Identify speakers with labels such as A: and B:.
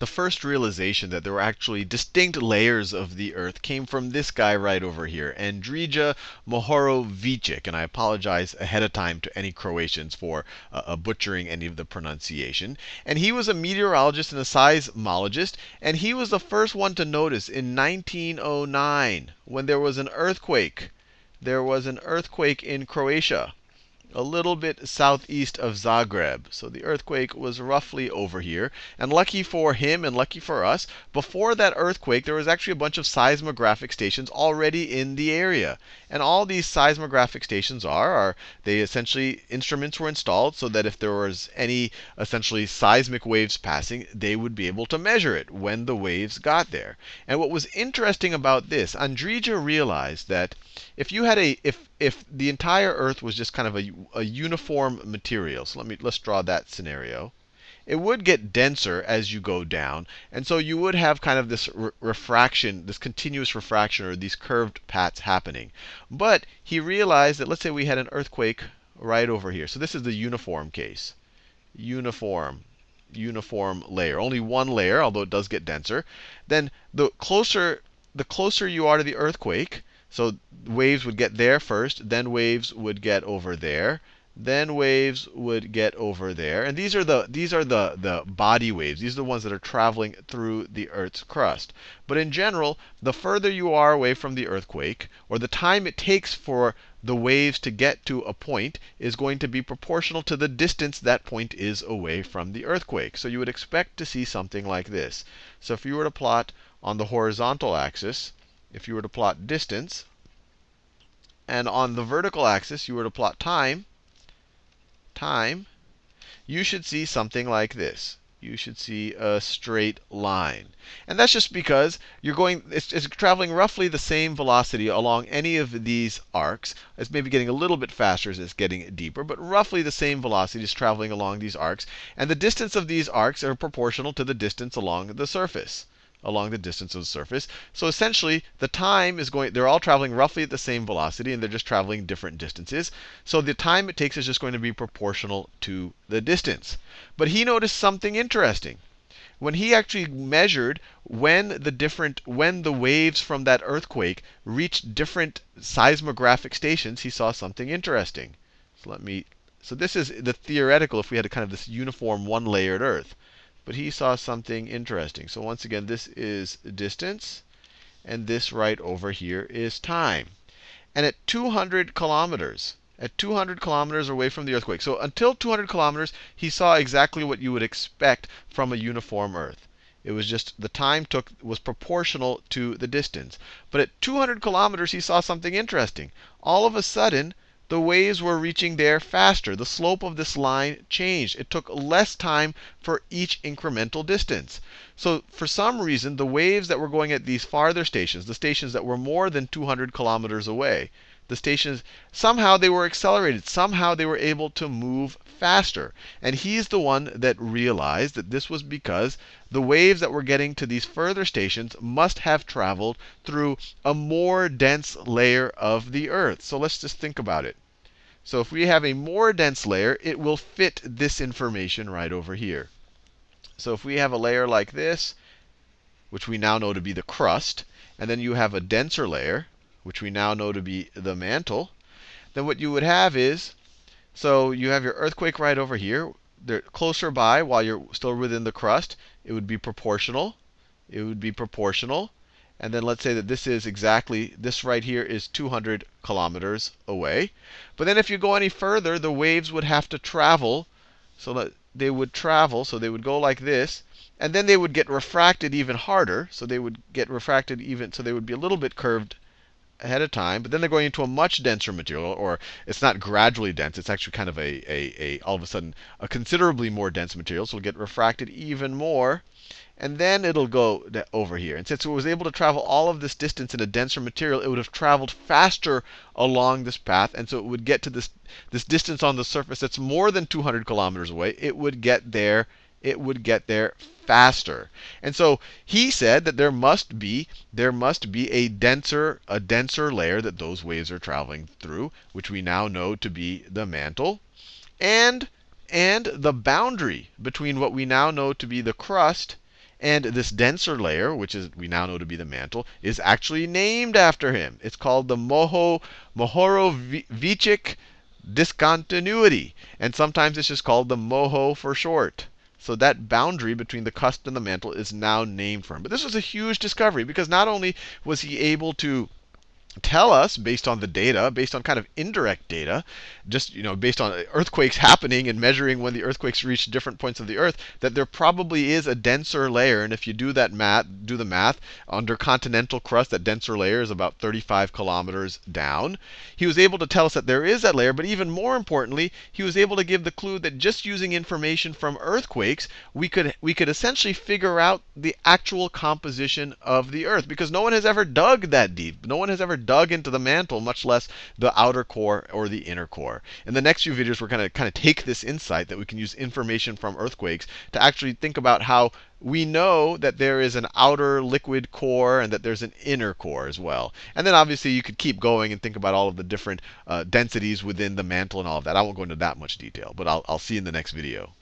A: the first realization that there were actually distinct layers of the Earth came from this guy right over here, Andrija Mohorovičić. And I apologize ahead of time to any Croatians for uh, butchering any of the pronunciation. And he was a meteorologist and a seismologist, and he was the first one to notice in 1909 when there was an earthquake. There was an earthquake in Croatia a little bit southeast of Zagreb. So the earthquake was roughly over here. And lucky for him and lucky for us, before that earthquake, there was actually a bunch of seismographic stations already in the area. And all these seismographic stations are, are they essentially instruments were installed so that if there was any essentially seismic waves passing, they would be able to measure it when the waves got there. And what was interesting about this, Andrija realized that if you had a if if the entire Earth was just kind of a, a uniform material, so let me let's draw that scenario. It would get denser as you go down, and so you would have kind of this re refraction, this continuous refraction, or these curved paths happening. But he realized that let's say we had an earthquake right over here. So this is the uniform case. Uniform uniform layer. Only one layer, although it does get denser. Then the closer the closer you are to the earthquake, so waves would get there first, then waves would get over there, then waves would get over there. And these are the these are the the body waves. These are the ones that are traveling through the Earth's crust. But in general, the further you are away from the earthquake, or the time it takes for the waves to get to a point is going to be proportional to the distance that point is away from the earthquake. So you would expect to see something like this. So if you were to plot on the horizontal axis, if you were to plot distance, and on the vertical axis you were to plot time, time, you should see something like this. You should see a straight line. And that's just because you're going, it's, it's, traveling roughly the same velocity along any of these arcs. It's maybe getting a little bit faster as it's getting deeper, but roughly the same velocity is traveling along these arcs. And the distance of these arcs are proportional to the distance along the surface along the distance of the surface. So essentially, the time is going, they're all traveling roughly at the same velocity, and they're just traveling different distances. So the time it takes is just going to be proportional to the distance. But he noticed something interesting. When he actually measured when the different when the waves from that earthquake reached different seismographic stations, he saw something interesting. So let me so this is the theoretical if we had a kind of this uniform one-layered Earth. But he saw something interesting. So once again, this is distance, and this right over here is time. And at 200 kilometers, at 200 kilometers away from the earthquake. So until 200 kilometers, he saw exactly what you would expect from a uniform Earth. It was just the time took was proportional to the distance. But at 200 kilometers, he saw something interesting. All of a sudden, the waves were reaching there faster. The slope of this line changed. It took less time for each incremental distance. So for some reason, the waves that were going at these farther stations, the stations that were more than 200 kilometers away, the stations, somehow they were accelerated. Somehow they were able to move faster. And he's the one that realized that this was because the waves that were getting to these further stations must have traveled through a more dense layer of the Earth. So let's just think about it. So if we have a more dense layer, it will fit this information right over here. So if we have a layer like this, which we now know to be the crust, and then you have a denser layer, which we now know to be the mantle, then what you would have is, so you have your earthquake right over here. They're closer by while you're still within the crust. It would be proportional. It would be proportional. And then let's say that this is exactly, this right here is 200 kilometers away. But then if you go any further, the waves would have to travel. So that they would travel, so they would go like this. And then they would get refracted even harder. So they would get refracted even, so they would be a little bit curved ahead of time, but then they're going into a much denser material, or it's not gradually dense, it's actually kind of a, a, a all of a sudden a considerably more dense material, so it'll get refracted even more. And then it'll go over here. And since it was able to travel all of this distance in a denser material, it would have traveled faster along this path. And so it would get to this, this distance on the surface that's more than 200 kilometers away. It would get there it would get there faster. And so he said that there must be there must be a denser a denser layer that those waves are traveling through, which we now know to be the mantle, and and the boundary between what we now know to be the crust And this denser layer, which is we now know to be the mantle, is actually named after him. It's called the Moho Mohorovičić discontinuity. And sometimes it's just called the MOHO for short. So that boundary between the crust and the mantle is now named for him. But this was a huge discovery because not only was he able to tell us based on the data, based on kind of indirect data, just you know based on earthquakes happening and measuring when the earthquakes reach different points of the earth, that there probably is a denser layer. And if you do that math, do the math under continental crust, that denser layer is about 35 kilometers down. He was able to tell us that there is that layer, but even more importantly, he was able to give the clue that just using information from earthquakes, we could we could essentially figure out the actual composition of the earth because no one has ever dug that deep. No one has ever dug into the mantle, much less the outer core or the inner core. In the next few videos, we're going to kind of take this insight that we can use information from earthquakes to actually think about how we know that there is an outer liquid core and that there's an inner core as well. And then obviously you could keep going and think about all of the different uh, densities within the mantle and all of that. I won't go into that much detail, but I'll, I'll see you in the next video.